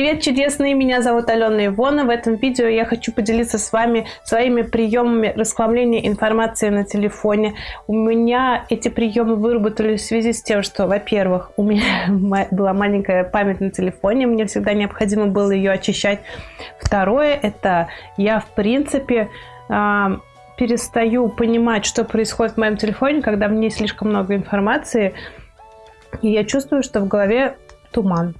Привет, чудесные! Меня зовут Алена Ивона. В этом видео я хочу поделиться с вами своими приемами расхламления информации на телефоне. У меня эти приемы выработались в связи с тем, что, во-первых, у меня была маленькая память на телефоне, мне всегда необходимо было ее очищать. Второе, это я, в принципе, а, перестаю понимать, что происходит в моем телефоне, когда в ней слишком много информации, и я чувствую, что в голове туман.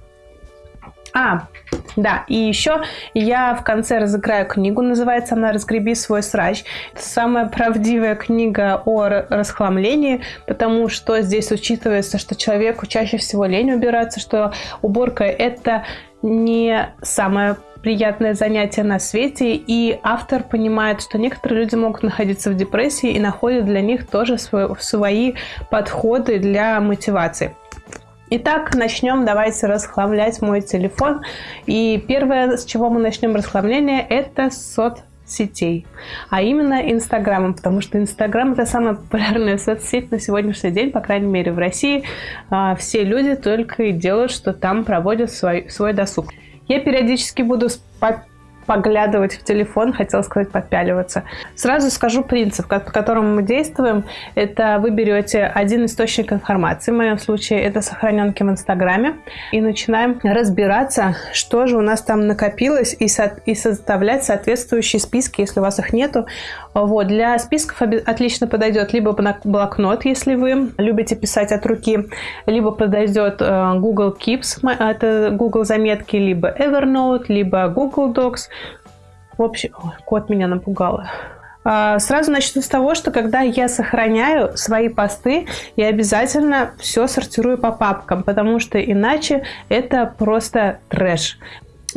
А, да, и еще я в конце разыграю книгу, называется она «Разгреби свой срач». Это самая правдивая книга о расхламлении, потому что здесь учитывается, что человеку чаще всего лень убираться, что уборка – это не самое приятное занятие на свете, и автор понимает, что некоторые люди могут находиться в депрессии и находят для них тоже свои подходы для мотивации. Итак, начнем. Давайте расхламлять мой телефон. И первое, с чего мы начнем расхламление, это соцсетей, а именно Инстаграмом, потому что Инстаграм это самая популярная соцсеть на сегодняшний день, по крайней мере в России. А, все люди только и делают, что там проводят свой, свой досуг. Я периодически буду поглядывать в телефон, хотела сказать подпяливаться. Сразу скажу принцип, по которому мы действуем. Это вы берете один источник информации, в моем случае это сохраненки в Инстаграме, и начинаем разбираться, что же у нас там накопилось, и, со и составлять соответствующие списки, если у вас их нету. Вот. Для списков отлично подойдет либо блокнот, если вы любите писать от руки, либо подойдет э, Google Keeps, это Google заметки, либо Evernote, либо Google Docs. В общем, ой, кот меня напугал. А, сразу начну с того, что когда я сохраняю свои посты, я обязательно все сортирую по папкам, потому что иначе это просто трэш.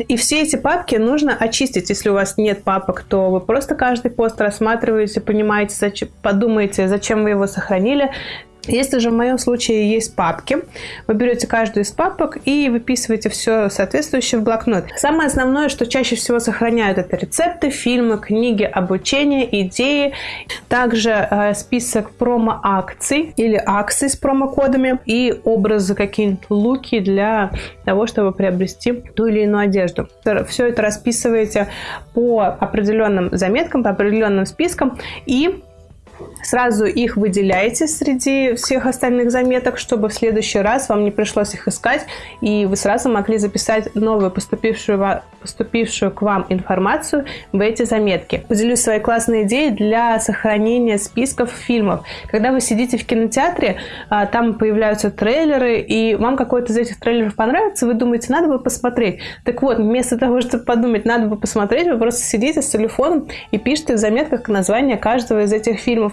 И все эти папки нужно очистить. Если у вас нет папок, то вы просто каждый пост рассматриваете, понимаете, подумаете, зачем вы его сохранили, если же в моем случае есть папки, вы берете каждую из папок и выписываете все соответствующее в блокнот. Самое основное, что чаще всего сохраняют, это рецепты, фильмы, книги, обучение, идеи. Также э, список промо-акций или акций с промокодами и образы, какие-нибудь луки для того, чтобы приобрести ту или иную одежду. Все это расписываете по определенным заметкам, по определенным спискам и Сразу их выделяете среди всех остальных заметок, чтобы в следующий раз вам не пришлось их искать, и вы сразу могли записать новую поступившую, поступившую к вам информацию в эти заметки. Поделюсь своей классной идеей для сохранения списков фильмов. Когда вы сидите в кинотеатре, а, там появляются трейлеры, и вам какой-то из этих трейлеров понравится, вы думаете, надо бы посмотреть. Так вот, вместо того, чтобы подумать, надо бы посмотреть, вы просто сидите с телефоном и пишете в заметках название каждого из этих фильмов.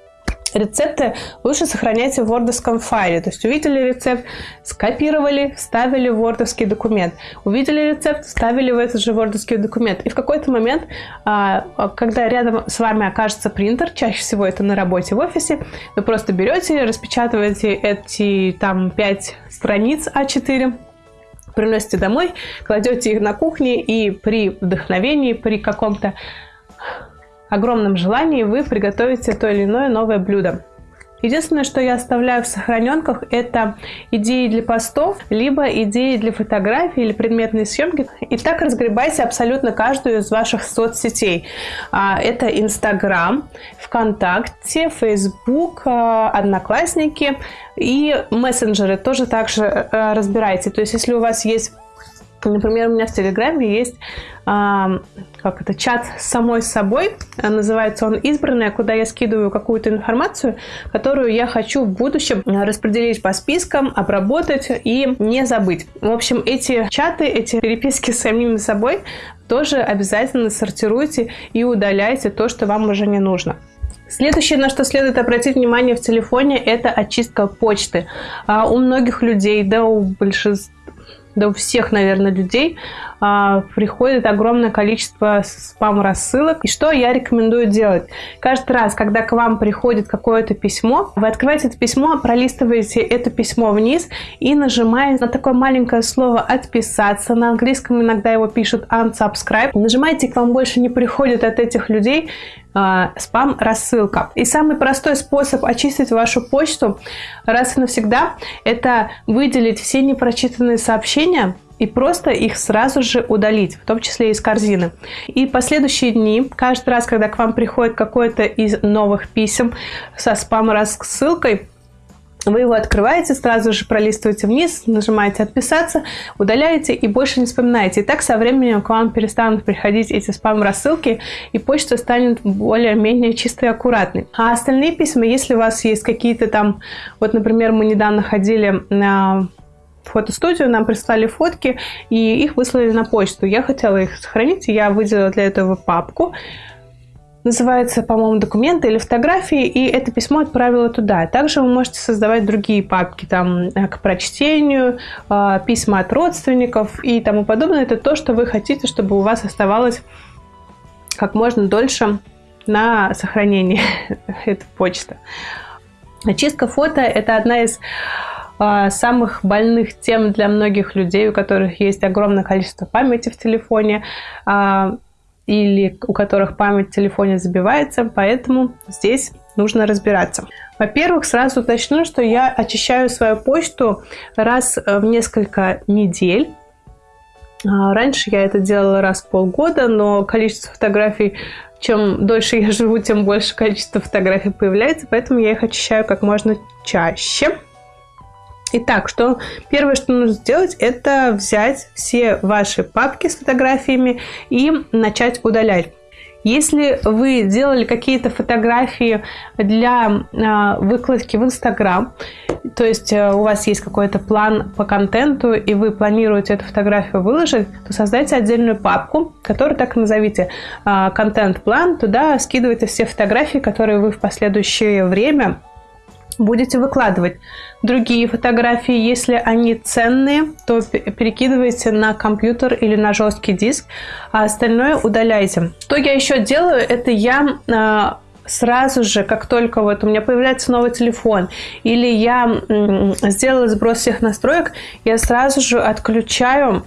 Рецепты лучше сохраняйте в вордовском файле. То есть увидели рецепт, скопировали, вставили в вордовский документ. Увидели рецепт, вставили в этот же вордовский документ. И в какой-то момент, а, когда рядом с вами окажется принтер, чаще всего это на работе в офисе, вы просто берете, распечатываете эти там 5 страниц А4, приносите домой, кладете их на кухне и при вдохновении, при каком-то огромном желании вы приготовите то или иное новое блюдо. Единственное, что я оставляю в сохраненках, это идеи для постов, либо идеи для фотографий или предметные съемки. И так разгребайте абсолютно каждую из ваших соцсетей. А, это Инстаграм, ВКонтакте, Фейсбук, а, Одноклассники и мессенджеры тоже также э, разбирайте. То есть, если у вас есть Например, у меня в Телеграме есть а, как это, чат с самой собой, называется он «Избранная», куда я скидываю какую-то информацию, которую я хочу в будущем распределить по спискам, обработать и не забыть. В общем, эти чаты, эти переписки с самим собой тоже обязательно сортируйте и удаляйте то, что вам уже не нужно. Следующее, на что следует обратить внимание в телефоне, это очистка почты. А у многих людей, да у большинства да у всех, наверное, людей а, приходит огромное количество спам-рассылок. И что я рекомендую делать? Каждый раз, когда к вам приходит какое-то письмо, вы открываете это письмо, пролистываете это письмо вниз и нажимаете на такое маленькое слово «отписаться». На английском иногда его пишут unsubscribe. Нажимаете, к вам больше не приходит от этих людей а, спам-рассылка. И самый простой способ очистить вашу почту раз и навсегда – это выделить все непрочитанные сообщения и просто их сразу же удалить, в том числе из корзины. И последующие дни, каждый раз, когда к вам приходит какой-то из новых писем со спам-рассылкой, вы его открываете, сразу же пролистываете вниз, нажимаете «Отписаться», удаляете и больше не вспоминаете. И так со временем к вам перестанут приходить эти спам-рассылки, и почта станет более-менее чистой и аккуратной. А остальные письма, если у вас есть какие-то там... Вот, например, мы недавно ходили на фотостудию, нам прислали фотки, и их выслали на почту. Я хотела их сохранить, и я выделила для этого папку, называется, по-моему, документы или фотографии, и это письмо отправила туда. Также вы можете создавать другие папки там э, к прочтению, э, письма от родственников и тому подобное. Это то, что вы хотите, чтобы у вас оставалось как можно дольше на сохранении этой почты. Очистка фото – это одна из самых больных тем для многих людей, у которых есть огромное количество памяти в телефоне или у которых память в телефоне забивается, поэтому здесь нужно разбираться. Во-первых, сразу уточню, что я очищаю свою почту раз в несколько недель. А, раньше я это делала раз в полгода, но количество фотографий, чем дольше я живу, тем больше количество фотографий появляется, поэтому я их очищаю как можно чаще. Итак, что первое, что нужно сделать, это взять все ваши папки с фотографиями и начать удалять. Если вы делали какие-то фотографии для э, выкладки в Инстаграм, то есть э, у вас есть какой-то план по контенту, и вы планируете эту фотографию выложить, то создайте отдельную папку, которую так и назовите э, контент-план. Туда скидывайте все фотографии, которые вы в последующее время будете выкладывать другие фотографии. Если они ценные, то перекидывайте на компьютер или на жесткий диск, а остальное удаляйте. Что я еще делаю, это я а, сразу же, как только вот у меня появляется новый телефон, или я сделала сброс всех настроек, я сразу же отключаю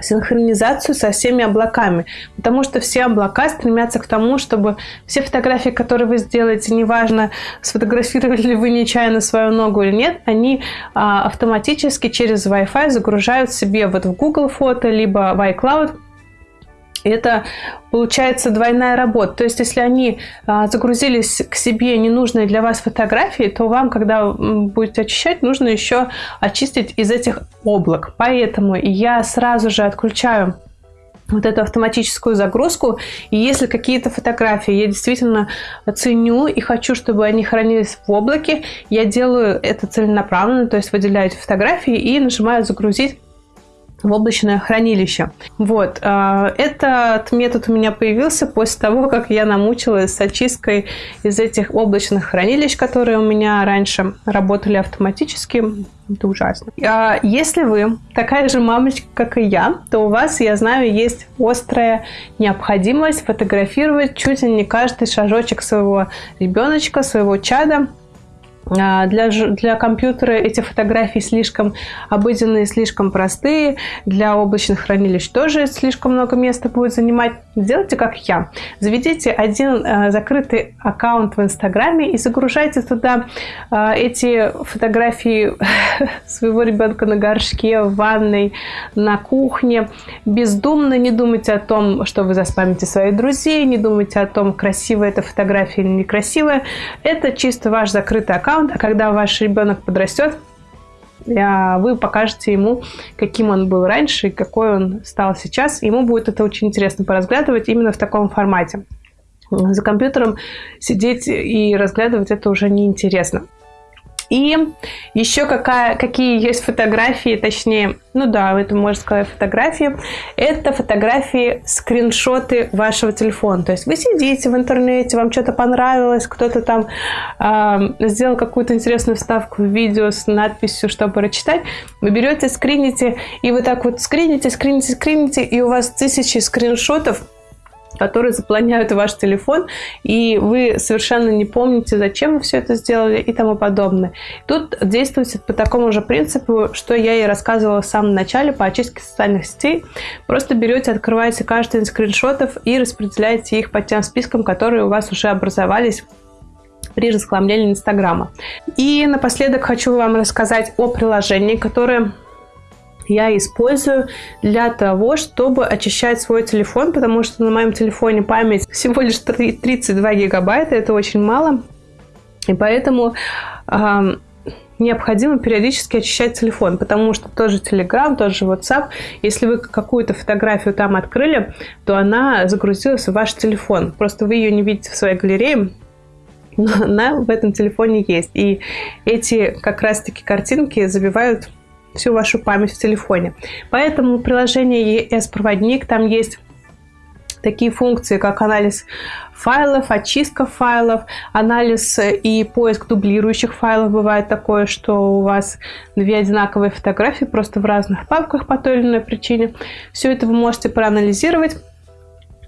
синхронизацию со всеми облаками, потому что все облака стремятся к тому, чтобы все фотографии, которые вы сделаете, неважно, сфотографировали ли вы нечаянно свою ногу или нет, они а, автоматически через Wi-Fi загружают себе вот в Google фото, либо в iCloud это получается двойная работа. То есть, если они а, загрузились к себе ненужные для вас фотографии, то вам, когда будете очищать, нужно еще очистить из этих облак. Поэтому я сразу же отключаю вот эту автоматическую загрузку. И если какие-то фотографии я действительно ценю и хочу, чтобы они хранились в облаке, я делаю это целенаправленно, то есть выделяю эти фотографии и нажимаю «Загрузить в облачное хранилище. Вот. А, этот метод у меня появился после того, как я намучилась с очисткой из этих облачных хранилищ, которые у меня раньше работали автоматически. Это ужасно. А если вы такая же мамочка, как и я, то у вас, я знаю, есть острая необходимость фотографировать чуть ли не каждый шажочек своего ребеночка, своего чада, для, для компьютера эти фотографии слишком обыденные, слишком простые. Для облачных хранилищ тоже слишком много места будет занимать. Сделайте как я. Заведите один э, закрытый аккаунт в Инстаграме и загружайте туда э, эти фотографии своего ребенка на горшке, в ванной, на кухне. Бездумно не думайте о том, что вы заспамите своих друзей, не думайте о том, красивая эта фотография или некрасивая. Это чисто ваш закрытый аккаунт аккаунт, а когда ваш ребенок подрастет, вы покажете ему, каким он был раньше и какой он стал сейчас. Ему будет это очень интересно поразглядывать именно в таком формате. За компьютером сидеть и разглядывать это уже неинтересно. И еще какая, какие есть фотографии, точнее, ну да, это можно сказать фотографии. Это фотографии, скриншоты вашего телефона. То есть вы сидите в интернете, вам что-то понравилось, кто-то там э, сделал какую-то интересную вставку в видео с надписью, чтобы прочитать. Вы берете, скрините, и вы так вот скрините, скрините, скрините, и у вас тысячи скриншотов которые заполняют ваш телефон, и вы совершенно не помните, зачем вы все это сделали и тому подобное. Тут действуйте по такому же принципу, что я и рассказывала в самом начале по очистке социальных сетей. Просто берете, открываете каждый из скриншотов и распределяете их по тем спискам, которые у вас уже образовались при разхламлении Инстаграма. И напоследок хочу вам рассказать о приложении, которое я использую для того, чтобы очищать свой телефон, потому что на моем телефоне память всего лишь 32 гигабайта, это очень мало. И поэтому э, необходимо периодически очищать телефон, потому что тоже Telegram, тот же WhatsApp, если вы какую-то фотографию там открыли, то она загрузилась в ваш телефон. Просто вы ее не видите в своей галерее, но она в этом телефоне есть. И эти как раз-таки картинки забивают всю вашу память в телефоне. Поэтому приложение ES-проводник, там есть такие функции, как анализ файлов, очистка файлов, анализ и поиск дублирующих файлов. Бывает такое, что у вас две одинаковые фотографии просто в разных папках по той или иной причине. Все это вы можете проанализировать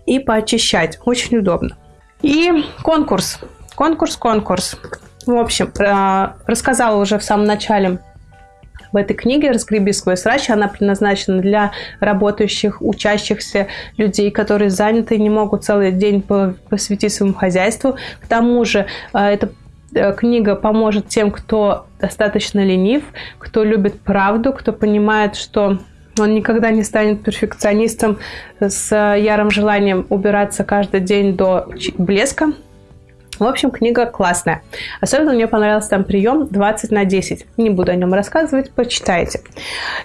и поочищать. Очень удобно. И конкурс. Конкурс, конкурс. В общем, э, рассказала уже в самом начале в этой книге «Разгреби свой срач» она предназначена для работающих, учащихся людей, которые заняты и не могут целый день посвятить своему хозяйству. К тому же э, эта э, книга поможет тем, кто достаточно ленив, кто любит правду, кто понимает, что он никогда не станет перфекционистом с ярым желанием убираться каждый день до блеска, в общем, книга классная. Особенно мне понравился там прием 20 на 10. Не буду о нем рассказывать, почитайте.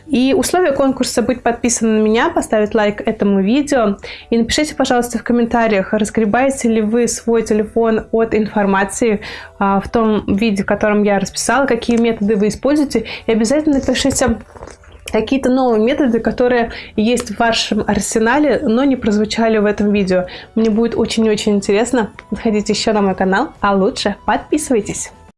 И условия конкурса быть подписанным на меня, поставить лайк этому видео. И напишите, пожалуйста, в комментариях, разгребаете ли вы свой телефон от информации а, в том виде, в котором я расписала, какие методы вы используете. И обязательно напишите какие-то новые методы, которые есть в вашем арсенале, но не прозвучали в этом видео. Мне будет очень-очень интересно. Заходите еще на мой канал, а лучше подписывайтесь.